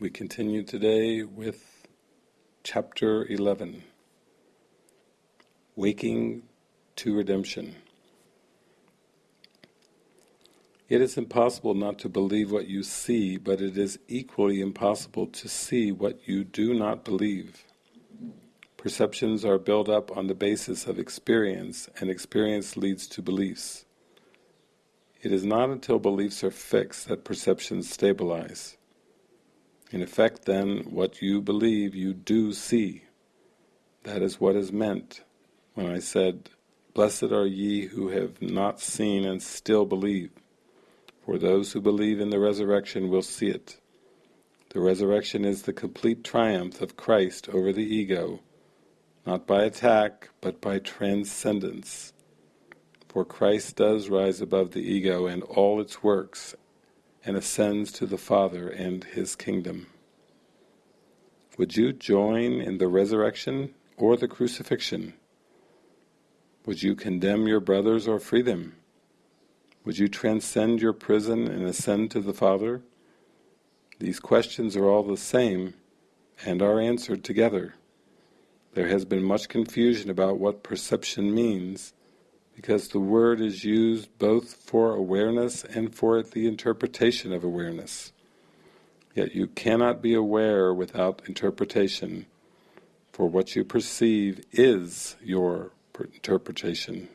We continue today with chapter 11 Waking to Redemption. It is impossible not to believe what you see, but it is equally impossible to see what you do not believe. Perceptions are built up on the basis of experience, and experience leads to beliefs. It is not until beliefs are fixed that perceptions stabilize. In effect then, what you believe you do see. That is what is meant when I said, Blessed are ye who have not seen and still believe, for those who believe in the resurrection will see it. The resurrection is the complete triumph of Christ over the ego, not by attack, but by transcendence. For Christ does rise above the ego and all its works, and ascends to the Father and His kingdom. Would you join in the resurrection or the crucifixion? Would you condemn your brothers or free them? Would you transcend your prison and ascend to the Father? These questions are all the same and are answered together. There has been much confusion about what perception means, because the word is used both for awareness and for the interpretation of awareness. Yet you cannot be aware without interpretation, for what you perceive is your interpretation.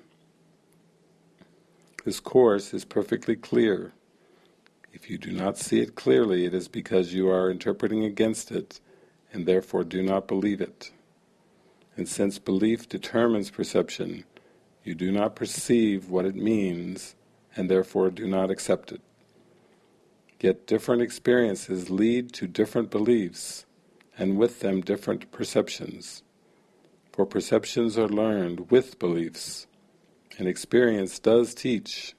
This course is perfectly clear. If you do not see it clearly, it is because you are interpreting against it, and therefore do not believe it. And since belief determines perception, you do not perceive what it means and therefore do not accept it. Yet different experiences lead to different beliefs and with them different perceptions. For perceptions are learned with beliefs, and experience does teach.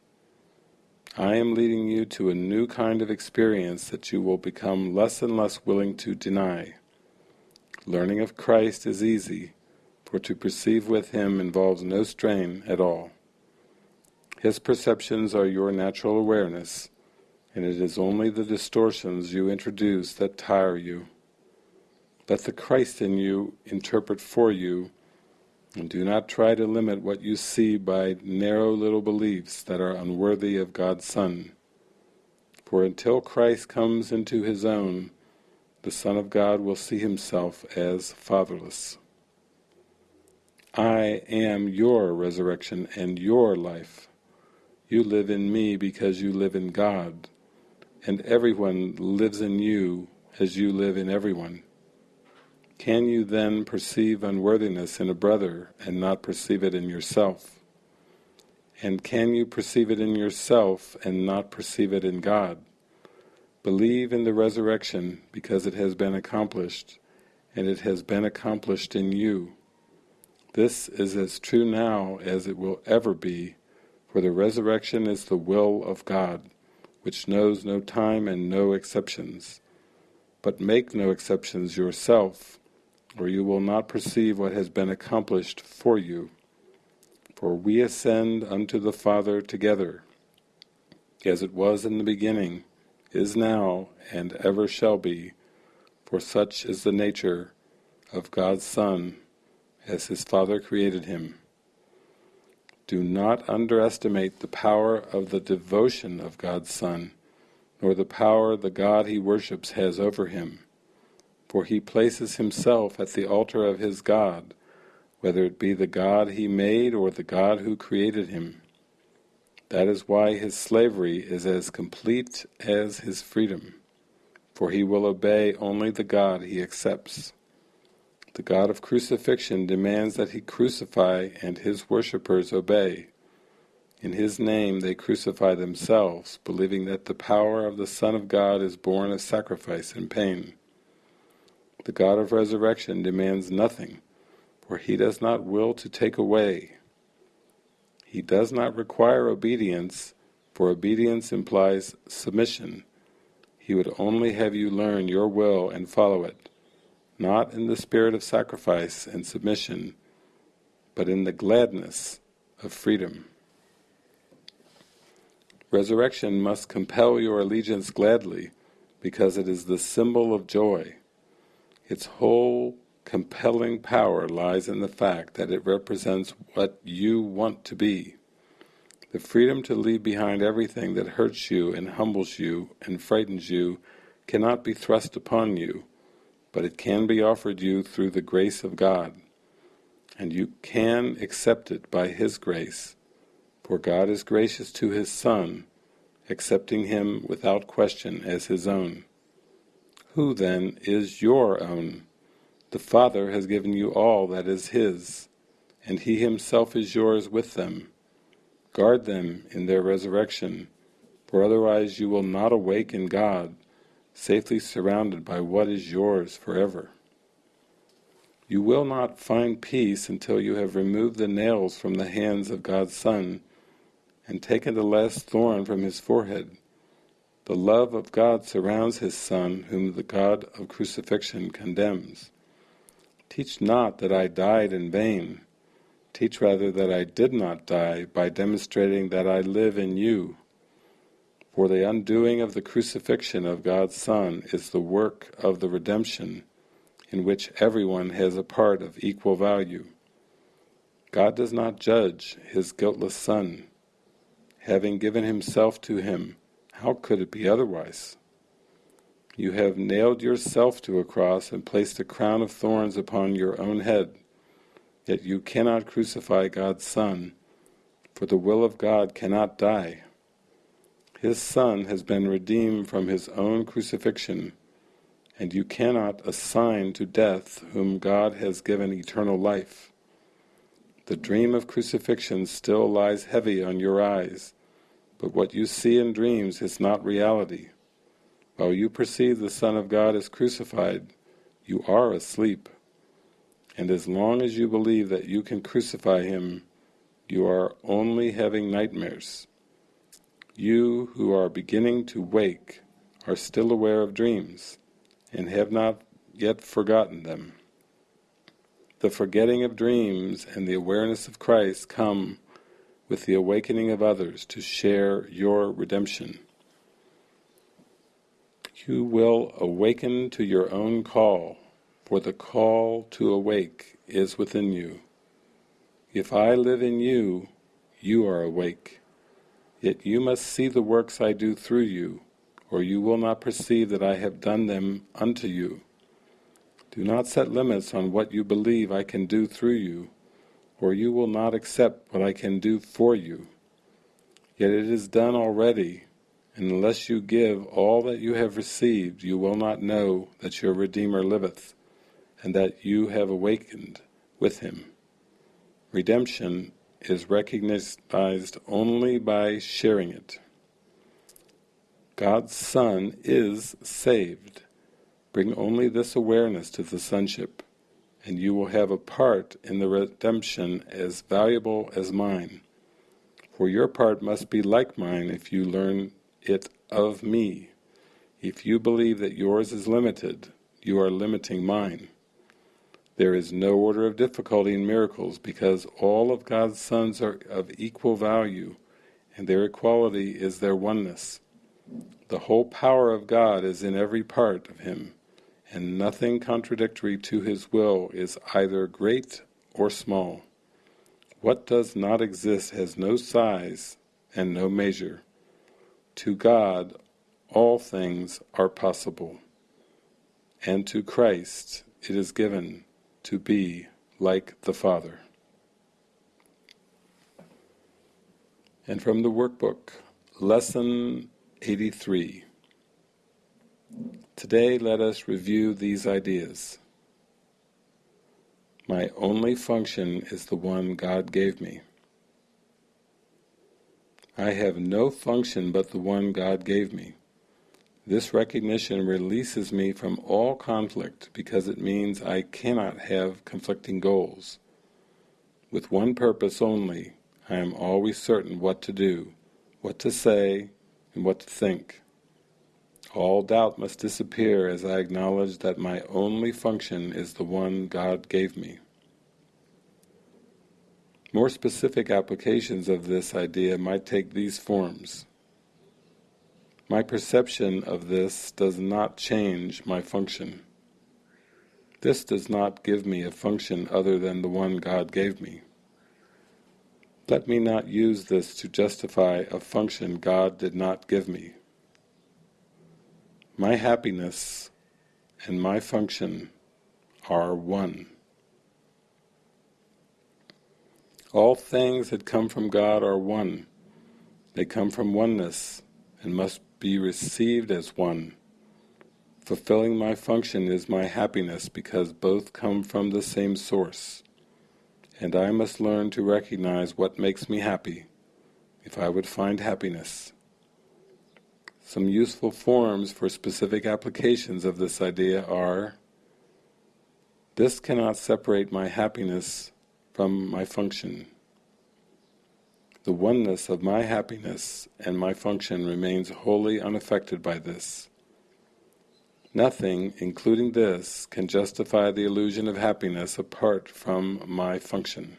I am leading you to a new kind of experience that you will become less and less willing to deny. Learning of Christ is easy, for to perceive with him involves no strain at all. His perceptions are your natural awareness, and it is only the distortions you introduce that tire you. Let the Christ in you interpret for you, and do not try to limit what you see by narrow little beliefs that are unworthy of God's Son. For until Christ comes into his own, the Son of God will see himself as fatherless. I am your resurrection and your life. You live in me because you live in God, and everyone lives in you as you live in everyone. Can you then perceive unworthiness in a brother and not perceive it in yourself? And can you perceive it in yourself and not perceive it in God? Believe in the resurrection because it has been accomplished, and it has been accomplished in you. This is as true now as it will ever be, for the resurrection is the will of God, which knows no time and no exceptions. But make no exceptions yourself, or you will not perceive what has been accomplished for you. For we ascend unto the Father together, as it was in the beginning, is now, and ever shall be, for such is the nature of God's Son as his Father created him. Do not underestimate the power of the devotion of God's Son, nor the power the God he worships has over him. For he places himself at the altar of his God, whether it be the God he made or the God who created him. That is why his slavery is as complete as his freedom, for he will obey only the God he accepts. The God of crucifixion demands that he crucify and his worshippers obey. In his name they crucify themselves, believing that the power of the Son of God is born of sacrifice and pain. The God of resurrection demands nothing, for he does not will to take away. He does not require obedience, for obedience implies submission. He would only have you learn your will and follow it not in the spirit of sacrifice and submission, but in the gladness of freedom. Resurrection must compel your allegiance gladly, because it is the symbol of joy. Its whole compelling power lies in the fact that it represents what you want to be. The freedom to leave behind everything that hurts you and humbles you and frightens you cannot be thrust upon you, but it can be offered you through the grace of God, and you can accept it by His grace, for God is gracious to His Son, accepting him without question as his own. Who then is your own? The Father has given you all that is His, and He Himself is yours with them. Guard them in their resurrection, for otherwise you will not awaken God, safely surrounded by what is yours forever. You will not find peace until you have removed the nails from the hands of God's Son and taken the last thorn from his forehead. The love of God surrounds his Son, whom the God of crucifixion condemns. Teach not that I died in vain. Teach rather that I did not die by demonstrating that I live in you. For the undoing of the crucifixion of God's Son is the work of the redemption, in which everyone has a part of equal value. God does not judge his guiltless Son, having given himself to him, how could it be otherwise? You have nailed yourself to a cross and placed a crown of thorns upon your own head, yet you cannot crucify God's Son, for the will of God cannot die. His Son has been redeemed from his own crucifixion, and you cannot assign to death whom God has given eternal life. The dream of crucifixion still lies heavy on your eyes, but what you see in dreams is not reality. While you perceive the Son of God as crucified, you are asleep. And as long as you believe that you can crucify Him, you are only having nightmares. You who are beginning to wake are still aware of dreams, and have not yet forgotten them. The forgetting of dreams and the awareness of Christ come with the awakening of others to share your redemption. You will awaken to your own call, for the call to awake is within you. If I live in you, you are awake. Yet you must see the works I do through you, or you will not perceive that I have done them unto you. Do not set limits on what you believe I can do through you, or you will not accept what I can do for you. Yet it is done already, and unless you give all that you have received, you will not know that your Redeemer liveth, and that you have awakened with him. Redemption is recognized only by sharing it. God's Son is saved. Bring only this awareness to the sonship and you will have a part in the redemption as valuable as mine. For your part must be like mine if you learn it of me. If you believe that yours is limited, you are limiting mine. There is no order of difficulty in miracles because all of God's sons are of equal value and their equality is their oneness. The whole power of God is in every part of Him and nothing contradictory to his will is either great or small. What does not exist has no size and no measure. To God all things are possible, and to Christ it is given to be like the Father. And from the workbook, Lesson 83 Today let us review these ideas. My only function is the one God gave me. I have no function but the one God gave me. This recognition releases me from all conflict because it means I cannot have conflicting goals. With one purpose only, I am always certain what to do, what to say, and what to think. All doubt must disappear as I acknowledge that my only function is the one God gave me. More specific applications of this idea might take these forms. My perception of this does not change my function. This does not give me a function other than the one God gave me. Let me not use this to justify a function God did not give me. My happiness and my function are one. All things that come from God are one. They come from oneness and must be received as one. Fulfilling my function is my happiness because both come from the same source and I must learn to recognize what makes me happy, if I would find happiness. Some useful forms for specific applications of this idea are this cannot separate my happiness from my function. The oneness of my happiness and my function remains wholly unaffected by this. Nothing, including this, can justify the illusion of happiness apart from my function.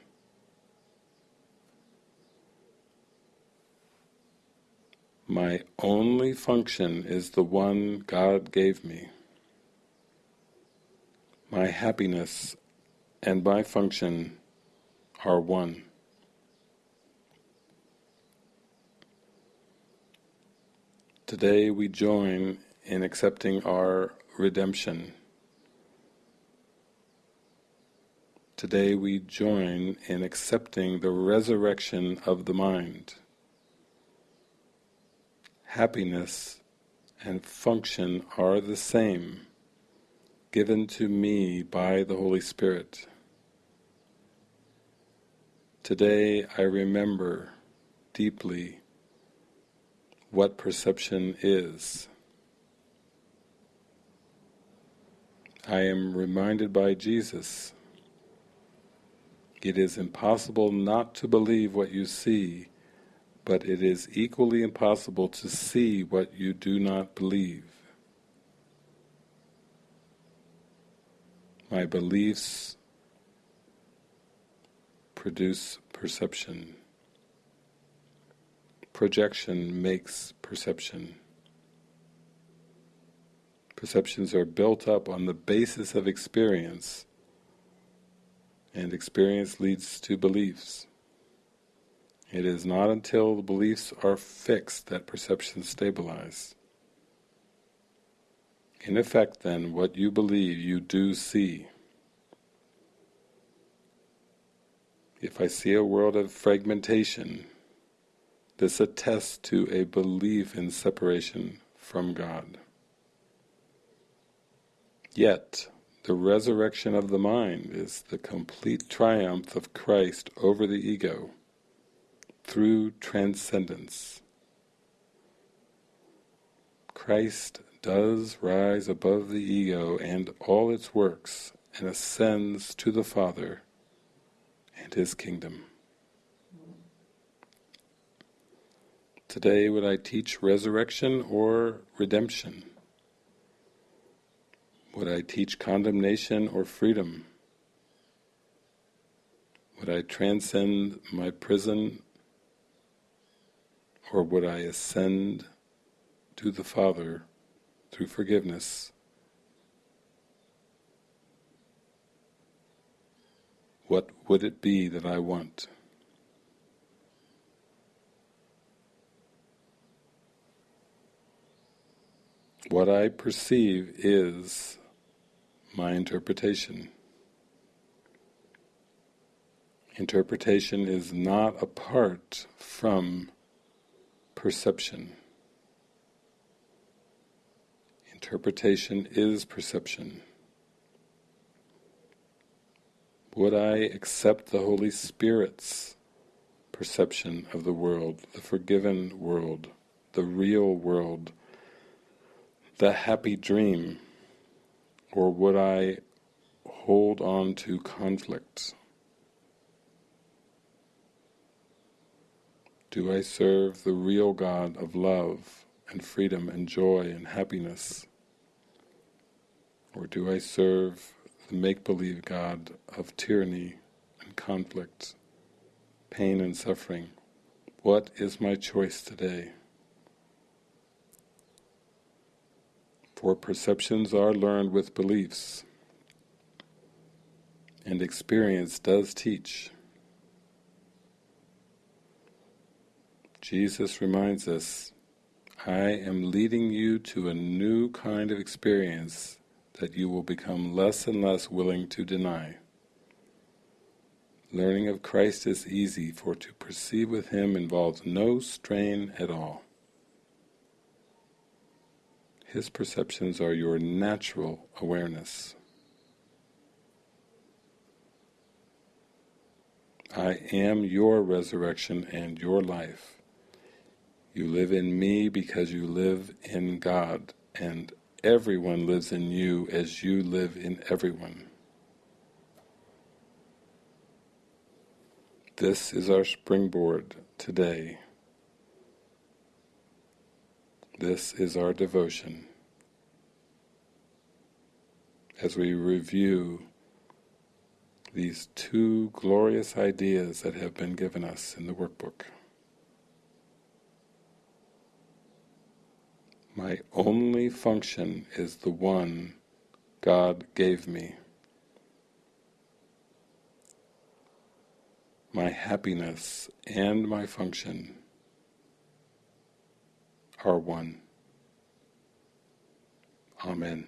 My only function is the one God gave me. My happiness and my function are one. Today we join in accepting our redemption. Today we join in accepting the resurrection of the mind. Happiness and function are the same, given to me by the Holy Spirit. Today I remember deeply what perception is. I am reminded by Jesus, it is impossible not to believe what you see, but it is equally impossible to see what you do not believe. My beliefs produce perception. Projection makes perception. Perceptions are built up on the basis of experience, and experience leads to beliefs. It is not until the beliefs are fixed that perceptions stabilize. In effect then, what you believe you do see. If I see a world of fragmentation, this attests to a belief in separation from God. Yet, the resurrection of the mind is the complete triumph of Christ over the ego through transcendence. Christ does rise above the ego and all its works and ascends to the Father and His kingdom. Today would I teach resurrection or redemption? Would I teach condemnation or freedom? Would I transcend my prison or would I ascend to the Father through forgiveness? What would it be that I want? What I perceive is my interpretation. Interpretation is not apart from perception. Interpretation is perception. Would I accept the Holy Spirit's perception of the world, the forgiven world, the real world, the happy dream, or would I hold on to conflicts? Do I serve the real God of love and freedom and joy and happiness? Or do I serve the make-believe God of tyranny and conflict, pain and suffering? What is my choice today? For perceptions are learned with beliefs, and experience does teach. Jesus reminds us, I am leading you to a new kind of experience that you will become less and less willing to deny. Learning of Christ is easy, for to perceive with Him involves no strain at all. His perceptions are your natural awareness. I am your resurrection and your life. You live in me because you live in God, and everyone lives in you as you live in everyone. This is our springboard today. This is our devotion. As we review these two glorious ideas that have been given us in the workbook. My only function is the one God gave me. My happiness and my function are one. Amen.